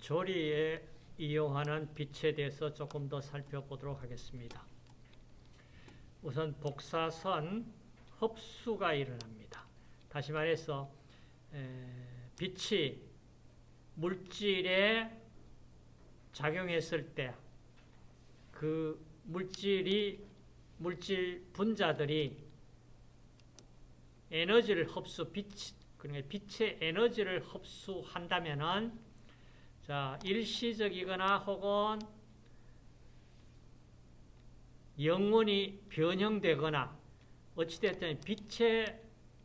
조리에 이용하는 빛에 대해서 조금 더 살펴보도록 하겠습니다. 우선 복사선 흡수가 일어납니다. 다시 말해서 빛이 물질에 작용했을 때 그 물질이 물질 분자들이 에너지를 흡수 빛 그러니까 빛의 에너지를 흡수한다면은 자, 일시적이거나 혹은 영원히 변형되거나 어찌됐든 빛의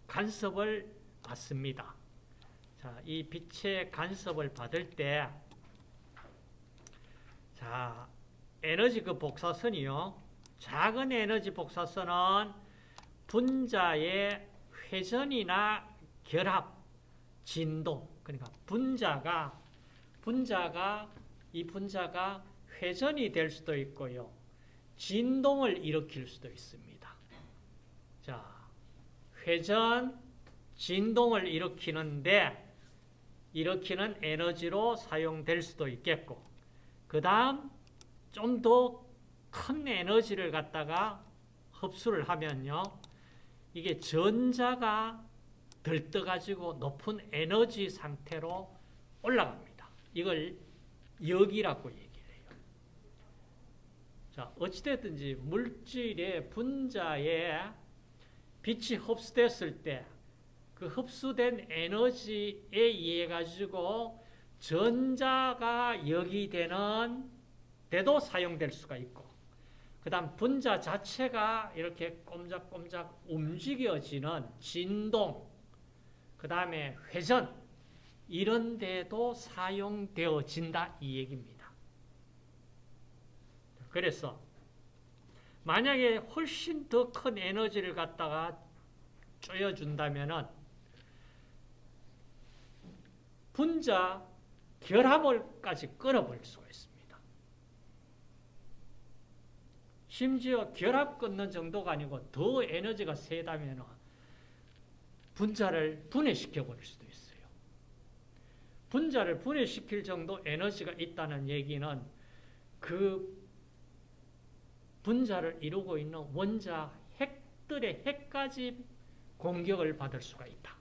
간섭을 받습니다. 자, 이 빛의 간섭을 받을 때 자, 에너지 그 복사선이요. 작은 에너지 복사선은 분자의 회전이나 결합, 진동, 그러니까 분자가 분자가 이 분자가 회전이 될 수도 있고요. 진동을 일으킬 수도 있습니다. 자, 회전, 진동을 일으키는데 일으키는 에너지로 사용될 수도 있겠고 그 다음 좀 더 큰 에너지를 갖다가 흡수를 하면요. 이게 전자가 들떠가지고 높은 에너지 상태로 올라갑니다. 이걸 역이라고 얘기해요. 자, 어찌됐든지 물질의 분자에 빛이 흡수됐을 때 그 흡수된 에너지에 의해 가지고 전자가 역이 되는 데도 사용될 수가 있고 그 다음 분자 자체가 이렇게 꼼짝꼼짝 움직여지는 진동 그 다음에 회전 이런 데도 사용되어진다 이 얘기입니다. 그래서 만약에 훨씬 더 큰 에너지를 갖다가 쪼여준다면 분자 결합을까지 끊어버릴 수가 있습니다. 심지어 결합 끊는 정도가 아니고 더 에너지가 세다면 분자를 분해시켜 버릴 수도. 분자를 분해시킬 정도 에너지가 있다는 얘기는 그 분자를 이루고 있는 원자 핵들의 핵까지 공격을 받을 수가 있다.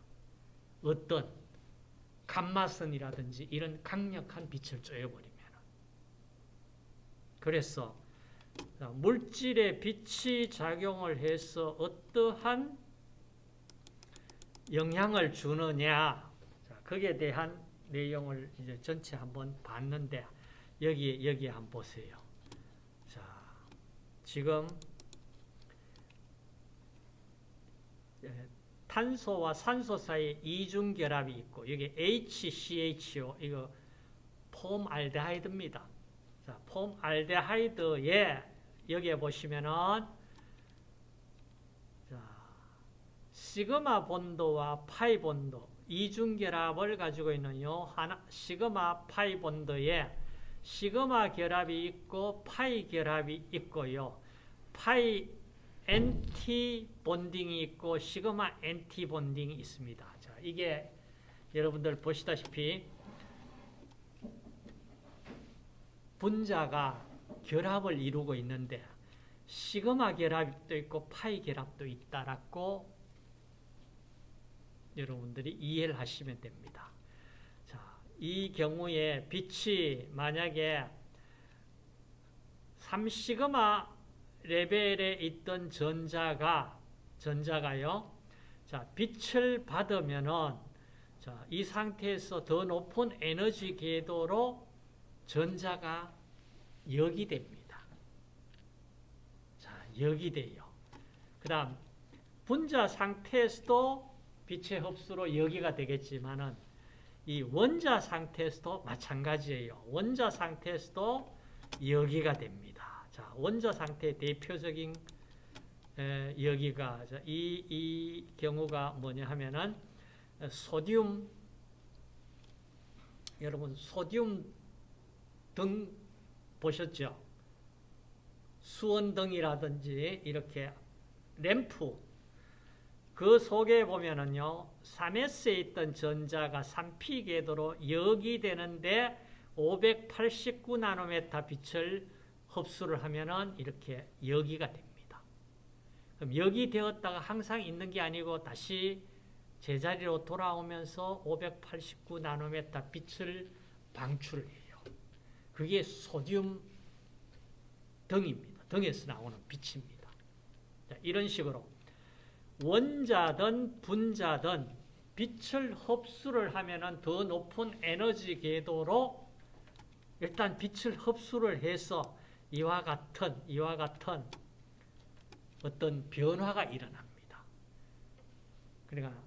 어떤 감마선이라든지 이런 강력한 빛을 쬐어버리면 그래서 물질에 빛이 작용을 해서 어떠한 영향을 주느냐 거기에 대한 내용을 이제 전체 한번 봤는데 여기 여기 한번 보세요. 자, 지금 탄소와 산소 사이에 이중 결합이 있고 여기 HCHO 이거 폼알데하이드입니다. 자, 폼알데하이드에 여기에 보시면은 자, 시그마 본도와 파이 본도 이중 결합을 가지고 있는 요 하나 시그마 파이 본도에 시그마 결합이 있고 파이 결합이 있고요. 파이 anti-bonding이 있고 시그마 anti-bonding이 있습니다. 자, 이게 여러분들 보시다시피 분자가 결합을 이루고 있는데 시그마 결합도 있고 파이 결합도 있다라고 여러분들이 이해를 하시면 됩니다. 자, 이 경우에 빛이 만약에 3시그마 레벨에 있던 전자가 전자가요. 자, 빛을 받으면은 자, 이 상태에서 더 높은 에너지 궤도로 전자가 역이 됩니다. 자, 역이 돼요. 그다음 분자 상태에서도 빛의 흡수로 여기가 되겠지만은 이 원자 상태에서도 마찬가지예요. 원자 상태에서도 여기가 됩니다. 자, 원자 상태 대표적인 에, 여기가 이, 이 경우가 뭐냐 하면은 소듐 여러분 소듐 등 보셨죠? 수원등이라든지 이렇게 램프 그 속에 보면은요, 3S에 있던 전자가 3P 궤도로 역이 되는데 589 나노메타 빛을 흡수를 하면은 이렇게 여기가 됩니다. 그럼 여기 되었다가 항상 있는 게 아니고 다시 제자리로 돌아오면서 589 나노메타 빛을 방출해요. 그게 소듐 등입니다. 등에서 나오는 빛입니다. 자, 이런 식으로 원자든 분자든 빛을 흡수를 하면은 더 높은 에너지 궤도로 일단 빛을 흡수를 해서 이와 같은 이와 같은 어떤 변화가 일어납니다. 그러니까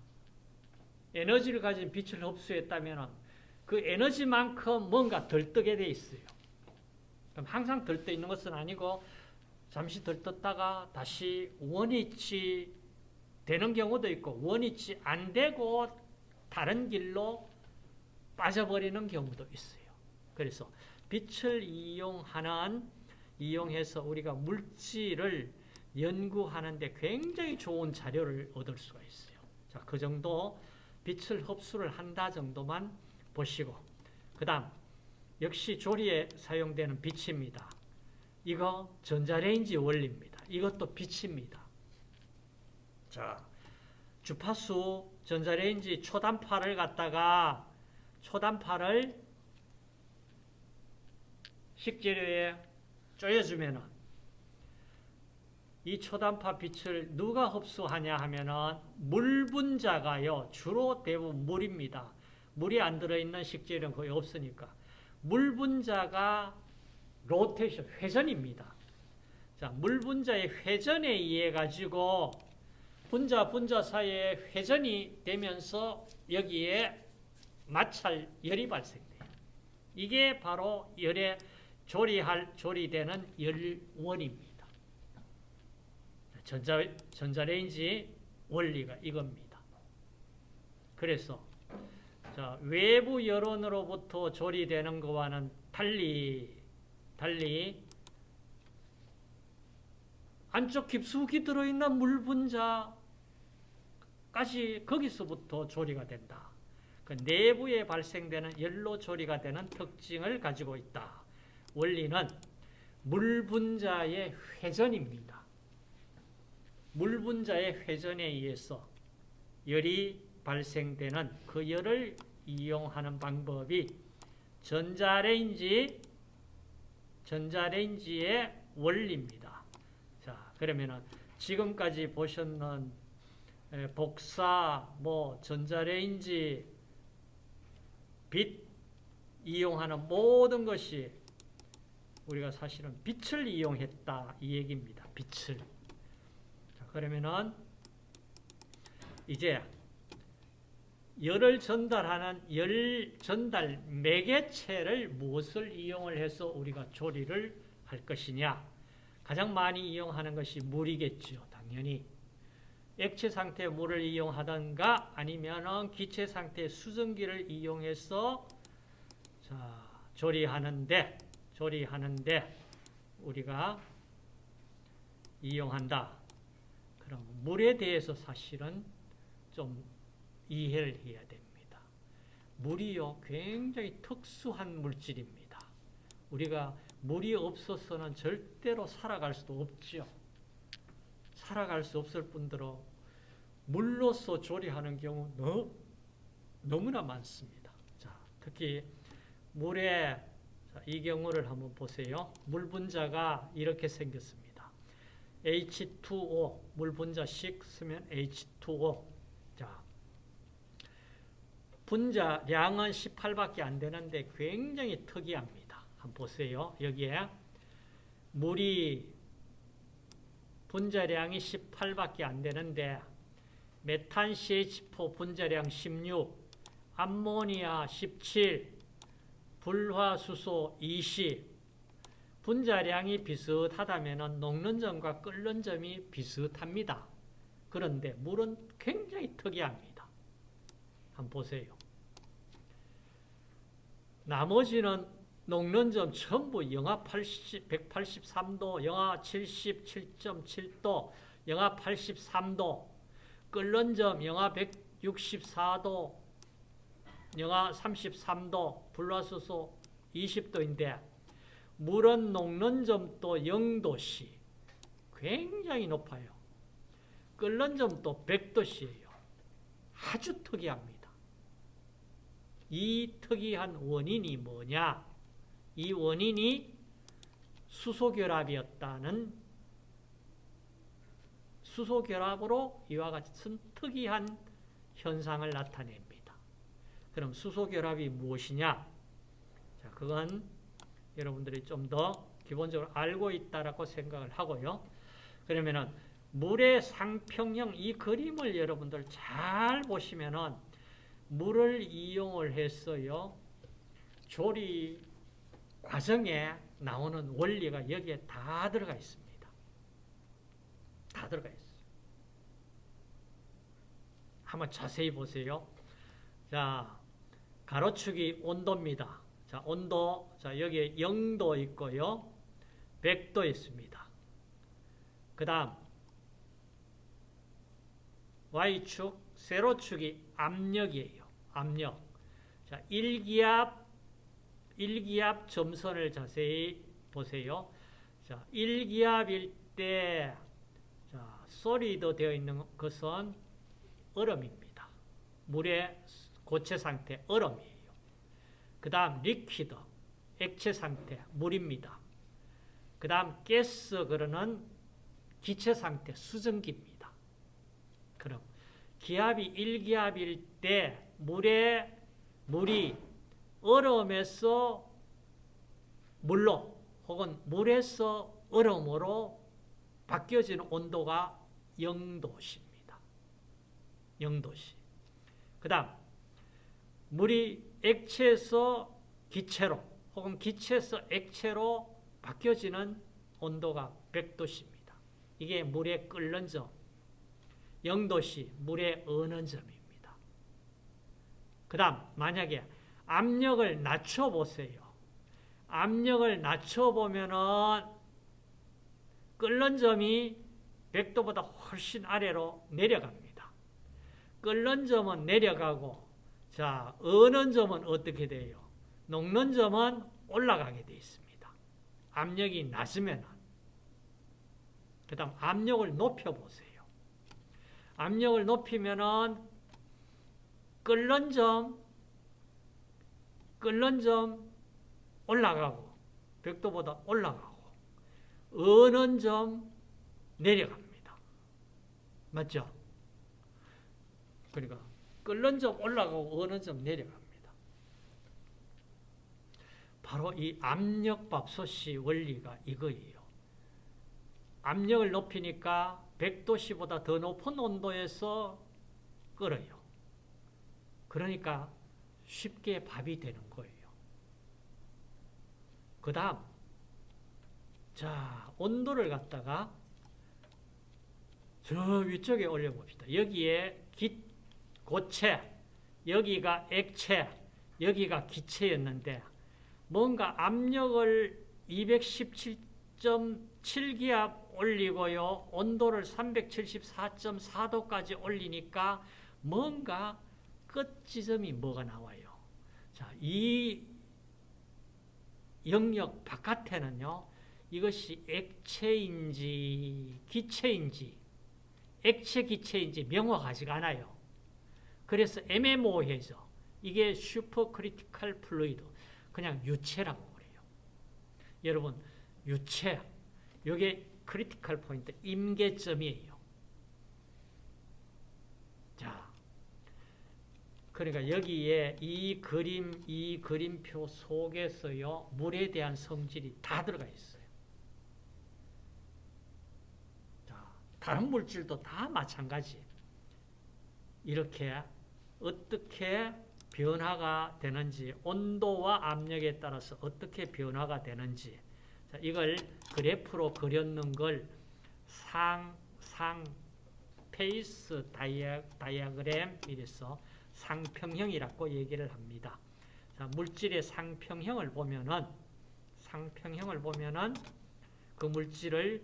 에너지를 가진 빛을 흡수했다면 그 에너지만큼 뭔가 들뜨게 돼 있어요. 그럼 항상 들떠 있는 것은 아니고 잠시 들떴다가 다시 원위치 되는 경우도 있고 원위치 안 되고 다른 길로 빠져버리는 경우도 있어요. 그래서 빛을 이용하는 이용해서 우리가 물질을 연구하는데 굉장히 좋은 자료를 얻을 수가 있어요. 자, 그 정도 빛을 흡수를 한다 정도만 보시고 그 다음 역시 조리에 사용되는 빛입니다. 이거 전자레인지 원리입니다. 이것도 빛입니다. 자, 주파수 전자레인지 초단파를 갖다가 초단파를 식재료에 쪼여주면은 이 초단파 빛을 누가 흡수하냐 하면은 물 분자가요 주로 대부분 물입니다. 물이 안 들어있는 식재료는 거의 없으니까 물 분자가 로테이션 회전입니다. 자, 물 분자의 회전에 의해 가지고 분자 분자 사이에 회전이 되면서 여기에 마찰 열이 발생돼요. 이게 바로 열에 조리할 조리되는 열원입니다. 전자 전자레인지 원리가 이겁니다. 그래서 자, 외부 여론으로부터 조리되는 것과는 달리 달리 안쪽 깊숙이 들어있는 물 분자 까지 거기서부터 조리가 된다. 그 내부에 발생되는 열로 조리가 되는 특징을 가지고 있다. 원리는 물 분자의 회전입니다. 물 분자의 회전에 의해서 열이 발생되는 그 열을 이용하는 방법이 전자레인지 전자레인지의 원리입니다. 자, 그러면은 지금까지 보셨는 복사, 뭐 전자레인지, 빛 이용하는 모든 것이 우리가 사실은 빛을 이용했다 이 얘기입니다. 빛을. 자, 그러면은 이제 열을 전달하는 열 전달 매개체를 무엇을 이용을 해서 우리가 조리를 할 것이냐? 가장 많이 이용하는 것이 물이겠죠. 당연히. 액체 상태의 물을 이용하던가 아니면 기체 상태의 수증기를 이용해서 자, 조리하는데 조리하는데 우리가 이용한다. 그럼 물에 대해서 사실은 좀 이해를 해야 됩니다. 물이요, 굉장히 특수한 물질입니다. 우리가 물이 없어서는 절대로 살아갈 수도 없죠. 살아갈 수 없을 뿐더러 물로서 조리하는 경우 너, 너무나 많습니다. 자, 특히 물에 이 경우를 한번 보세요. 물 분자가 이렇게 생겼습니다. H2O, 물 분자씩 쓰면 H2O. 분자량은 18밖에 안 되는데 굉장히 특이합니다. 한번 보세요. 여기에 물이 분자량이 18밖에 안 되는데 메탄 CH4 분자량 16, 암모니아 17, 불화수소 20, 분자량이 비슷하다면 녹는 점과 끓는 점이 비슷합니다. 그런데 물은 굉장히 특이합니다. 한번 보세요. 나머지는 녹는 점 전부 영하 80, 183도, 영하 77.7도, 영하 83도, 끓는 점 영하 164도, 영하 33도, 불화수소 20도인데 물은 녹는 점도 0도씨 굉장히 높아요. 끓는 점도 100도씨예요. 아주 특이합니다. 이 특이한 원인이 뭐냐? 이 원인이 수소결합이었다는 수소결합으로 이와 같은 특이한 현상을 나타냅니다. 그럼 수소결합이 무엇이냐? 자, 그건 여러분들이 좀 더 기본적으로 알고 있다라고 생각을 하고요. 그러면은 물의 상평형 이 그림을 여러분들 잘 보시면은 물을 이용을 했어요. 조리 과정에 나오는 원리가 여기에 다 들어가 있습니다. 다 들어가 있어요. 한번 자세히 보세요. 자, 가로축이 온도입니다. 자, 온도, 자, 여기에 0도 있고요. 100도 있습니다. 그 다음, Y축, 세로축이 압력이에요. 압력. 자, 1기압, 1기압 점선을 자세히 보세요. 자, 1기압일 때, 자, solid로 되어 있는 것은 얼음입니다. 물의 고체 상태, 얼음이에요. 그 다음, liquid, 액체 상태, 물입니다. 그 다음, 가스, 그러는 기체 상태, 수증기입니다. 그럼, 기압이 1기압일 때, 물에, 물이 얼음에서 물로, 혹은 물에서 얼음으로 바뀌어지는 온도가 0도십니다. 0도씨. 그 다음, 물이 액체에서 기체로 혹은 기체에서 액체로 바뀌어지는 온도가 100도씨입니다. 이게 물의 끓는 점. 0도씨, 물의 어는 점입니다. 그 다음, 만약에 압력을 낮춰보세요. 압력을 낮춰보면은 끓는 점이 100도보다 훨씬 아래로 내려갑니다. 끓는 점은 내려가고 자, 어는 점은 어떻게 돼요? 녹는 점은 올라가게 되어 있습니다. 압력이 낮으면 그 다음 압력을 높여보세요. 압력을 높이면은 끓는 점, 끓는 점 올라가고 100도보다 올라가고 어는 점 내려갑니다. 맞죠? 그러니까 끓는 점 올라가고 어는 점 내려갑니다. 바로 이 압력밥솥이 원리가 이거예요. 압력을 높이니까 100도씨보다 더 높은 온도에서 끓어요. 그러니까 쉽게 밥이 되는 거예요. 그 다음, 자, 온도를 갖다가 저 위쪽에 올려봅시다. 여기에 기, 고체, 여기가 액체, 여기가 기체였는데 뭔가 압력을 217.7기압 올리고요. 온도를 374.4도까지 올리니까 뭔가 끝 지점이 뭐가 나와요. 자, 이 영역 바깥에는요. 이것이 액체인지 기체인지 액체 기체인지 명확하지가 않아요. 그래서 애매모호해서 이게 supercritical fluid 그냥 유체라고 그래요. 여러분 유체 이게 critical point 임계점이에요. 자, 그러니까 여기에 이 그림 이 그림표 속에서요 물에 대한 성질이 다 들어가 있어요. 자, 다른 물질도 다 마찬가지. 이렇게 어떻게 변화가 되는지 온도와 압력에 따라서 어떻게 변화가 되는지 자, 이걸 그래프로 그렸는 걸 상, 상, phase dia, diagram 이래서 상평형이라고 얘기를 합니다. 자, 물질의 상평형을 보면은 상평형을 보면은 그 물질을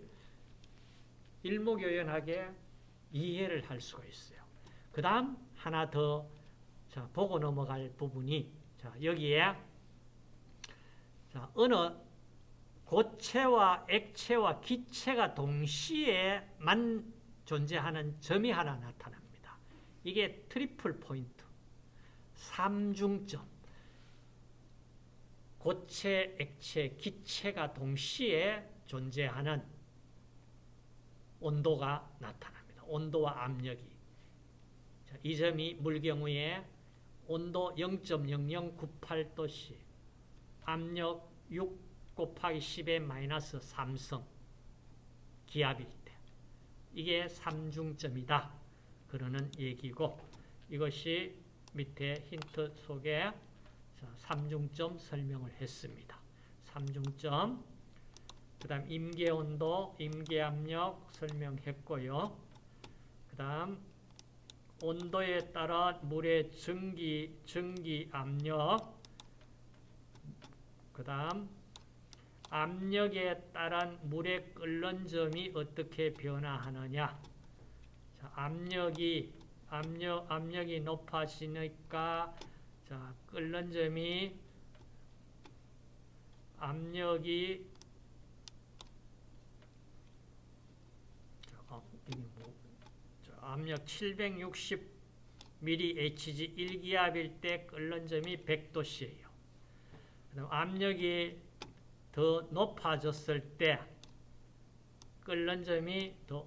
일목요연하게 이해를 할 수가 있어요. 그 다음 하나 더 자, 보고 넘어갈 부분이 자, 여기에 자, 어느 고체와 액체와 기체가 동시에 만 존재하는 점이 하나 나타납니다. 이게 triple point, 삼중점. 고체, 액체, 기체가 동시에 존재하는 온도가 나타납니다. 온도와 압력이. 자, 이 점이 물 경우에 온도 0.0098도씨, 압력 6 곱하기 10의 마이너스 3성 기압일 때 이게 삼중점이다. 그러는 얘기고 이것이 밑에 힌트 속에 삼중점 설명을 했습니다. 삼중점 그 다음 임계온도, 임계압력 설명했고요. 그 다음 온도에 따라 물의 증기, 증기압력 그 다음 압력에 따른 물의 끓는 점이 어떻게 변화하느냐 자, 압력이 압력, 압력이 높아지니까 자, 끓는 점이 압력이 자, 어, 뭐, 자, 압력 760 mHg 1기압일 때 끓는 점이 100도씨예요. 압력이 더 높아졌을 때 끓는 점이 더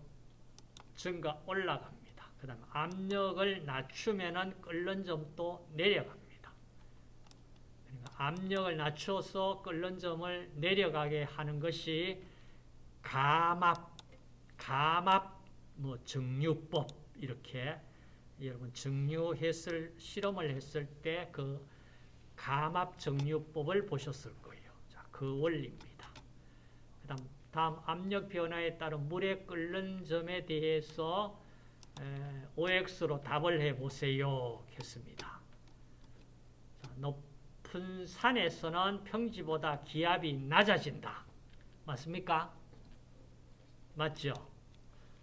증가 올라갑니다. 그 다음 압력을 낮추면 끓는 점도 내려갑니다. 그러니까 압력을 낮춰서 끓는 점을 내려가게 하는 것이 감압, 감압 뭐 정류법 이렇게 여러분 정류했을 실험을 했을 때 그 감압 정류법을 보셨을 거예요. 자, 그 원리입니다. 다음 압력 변화에 따른 물의 끓는 점에 대해서 OX로 답을 해보세요. 했습니다. 자, 높은 산에서는 평지보다 기압이 낮아진다. 맞습니까? 맞죠?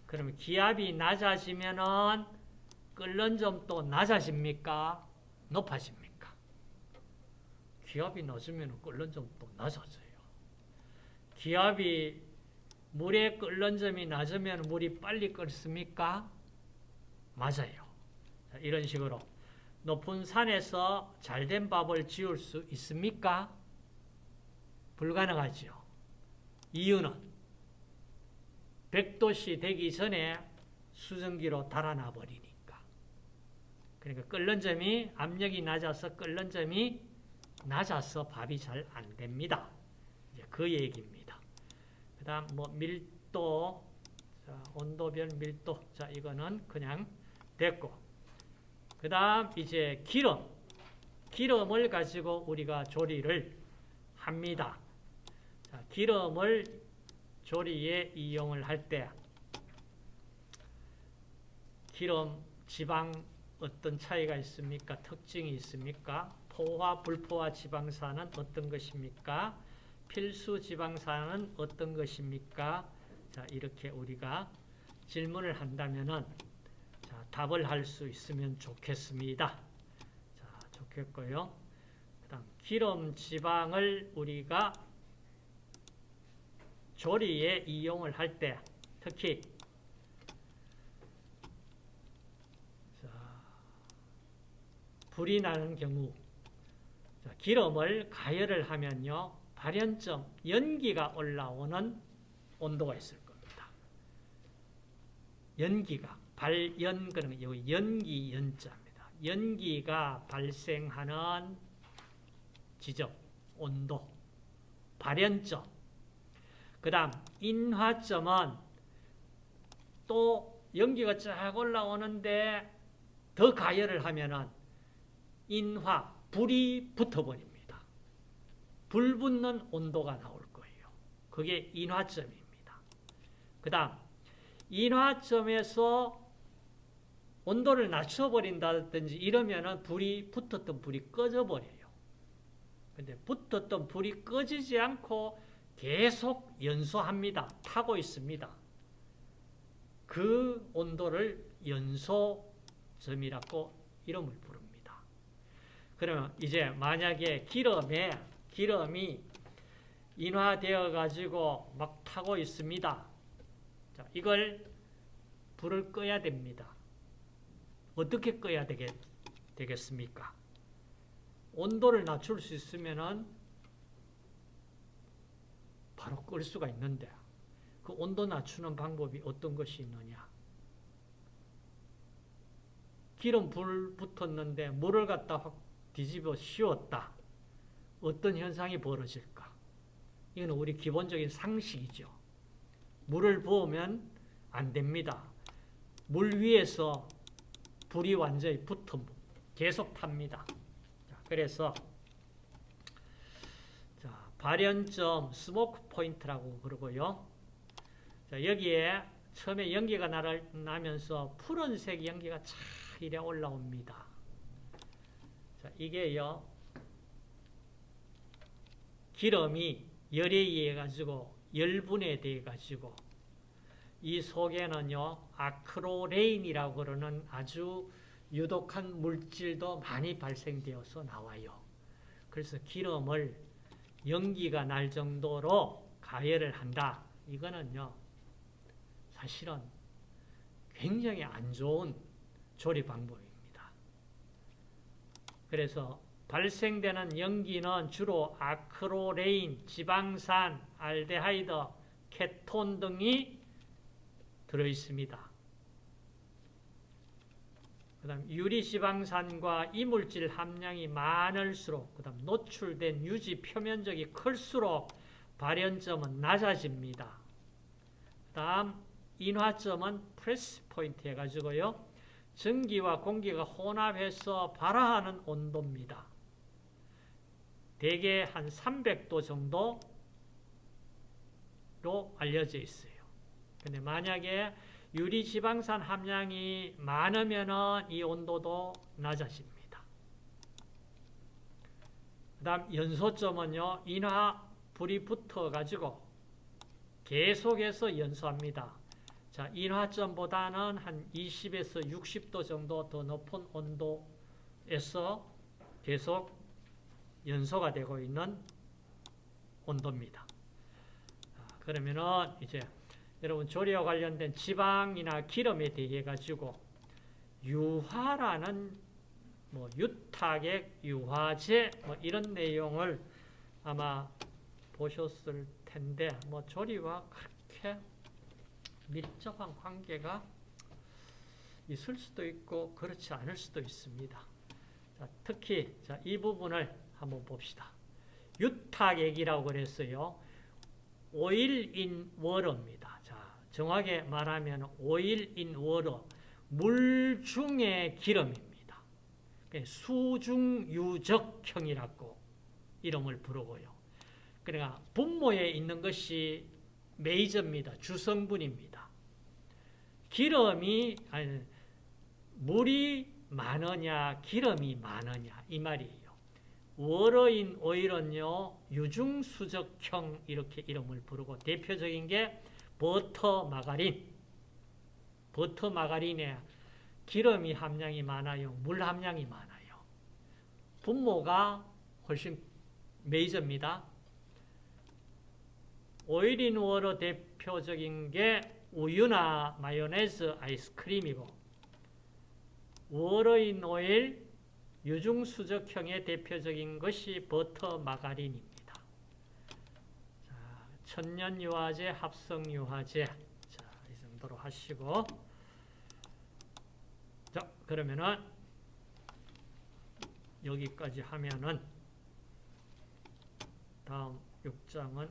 그러면 기압이 낮아지면은 끓는 점도 낮아집니까? 높아집니까? 기압이 낮으면 끓는 점도 낮아져요. 기압이 물의 끓는 점이 낮으면 물이 빨리 끓습니까? 맞아요. 이런 식으로 높은 산에서 잘된 밥을 지을 수 있습니까? 불가능하죠. 이유는 100도씨 되기 전에 수증기로 달아나 버리니까. 그러니까 끓는 점이 압력이 낮아서 끓는 점이 낮아서 밥이 잘 안 됩니다. 그 얘기입니다. 그 다음 뭐 밀도, 자, 온도별 밀도, 자 이거는 그냥 됐고 그 다음 이제 기름, 기름을 가지고 우리가 조리를 합니다. 자, 기름을 조리에 이용을 할 때 기름, 지방 어떤 차이가 있습니까? 특징이 있습니까? 포화, 불포화 지방산은 어떤 것입니까? 필수 지방산은 어떤 것입니까? 자, 이렇게 우리가 질문을 한다면은 자, 답을 할 수 있으면 좋겠습니다. 자, 좋겠고요. 그다음 기름 지방을 우리가 조리에 이용을 할 때 특히 자, 불이 나는 경우 기름을 가열을 하면요. 발연점, 연기가 올라오는 온도가 있을 겁니다. 연기가, 발연, 그런 요 연기 연자입니다. 연기가 발생하는 지점, 온도, 발연점. 그 다음, 인화점은 또 연기가 쫙 올라오는데 더 가열을 하면은 인화, 불이 붙어버립니다. 불 붙는 온도가 나올 거예요. 그게 인화점입니다. 그 다음 인화점에서 온도를 낮춰버린다든지 이러면 불이 붙었던 불이 꺼져버려요. 근데 붙었던 불이 꺼지지 않고 계속 연소합니다. 타고 있습니다. 그 온도를 연소점이라고 이름을 부릅니다. 그러면 이제 만약에 기름에 기름이 인화되어 가지고 막 타고 있습니다. 자, 이걸 불을 꺼야 됩니다. 어떻게 꺼야 되겠, 되겠습니까? 온도를 낮출 수 있으면은 바로 끌 수가 있는데 그 온도 낮추는 방법이 어떤 것이 있느냐? 기름 불 붙었는데 물을 갖다 확 뒤집어 씌웠다. 어떤 현상이 벌어질까? 이건 우리 기본적인 상식이죠. 물을 부으면 안 됩니다. 물 위에서 불이 완전히 붙어 계속 탑니다. 자, 그래서 자, 발연점 smoke point라고 그러고요. 자, 여기에 처음에 연기가 나면서 푸른색 연기가 차 이래 올라옵니다. 자, 이게요. 기름이 열에 의해 가지고 열분해 돼 가지고 이 속에는요 아크로레인이라고 그러는 아주 유독한 물질도 많이 발생되어서 나와요. 그래서 기름을 연기가 날 정도로 가열을 한다. 이거는요 사실은 굉장히 안 좋은 조리 방법입니다. 그래서 발생되는 연기는 주로 아크로레인, 지방산, 알데하이드, 케톤 등이 들어있습니다. 그 다음 유리지방산과 이물질 함량이 많을수록 그 다음 노출된 유지 표면적이 클수록 발연점은 낮아집니다. 그 다음 인화점은 flash point 해가지고요. 전기와 공기가 혼합해서 발화하는 온도입니다. 대개 한 300도 정도로 알려져 있어요. 근데 만약에 유리 지방산 함량이 많으면 이 온도도 낮아집니다. 그 다음 연소점은요, 인화 불이 붙어가지고 계속해서 연소합니다. 자, 인화점보다는 한 20에서 60도 정도 더 높은 온도에서 계속 연소가 되고 있는 온도입니다. 그러면은 이제 여러분 조리와 관련된 지방이나 기름에 대해 가지고 유화라는 뭐 유타액, 유화제 뭐 이런 내용을 아마 보셨을 텐데 뭐 조리와 그렇게 밀접한 관계가 있을 수도 있고 그렇지 않을 수도 있습니다. 자, 특히 자, 이 부분을 한번 봅시다. 유탁액이라고 그랬어요. oil in water입니다. 자, 정확하게 말하면 oil in water, 물 중의 기름입니다. 수중유적형이라고 이름을 부르고요. 그러니까 분모에 있는 것이 메이저입니다. 주성분입니다. 기름이 아니 물이 많으냐 기름이 많으냐 이 말이 워러인 오일은요 유중수적형 이렇게 이름을 부르고 대표적인 게 버터 마가린 버터 마가린에 기름이 함량이 많아요. 물 함량이 많아요. 분모가 훨씬 메이저입니다. 오일인 워러 대표적인 게 우유나 마요네즈 아이스크림이고 워러인 오일 유중수적형의 대표적인 것이 버터 마가린입니다. 자, 천연유화제, 합성유화제 자, 이 정도로 하시고 자, 그러면은 여기까지 하면은 다음 6장은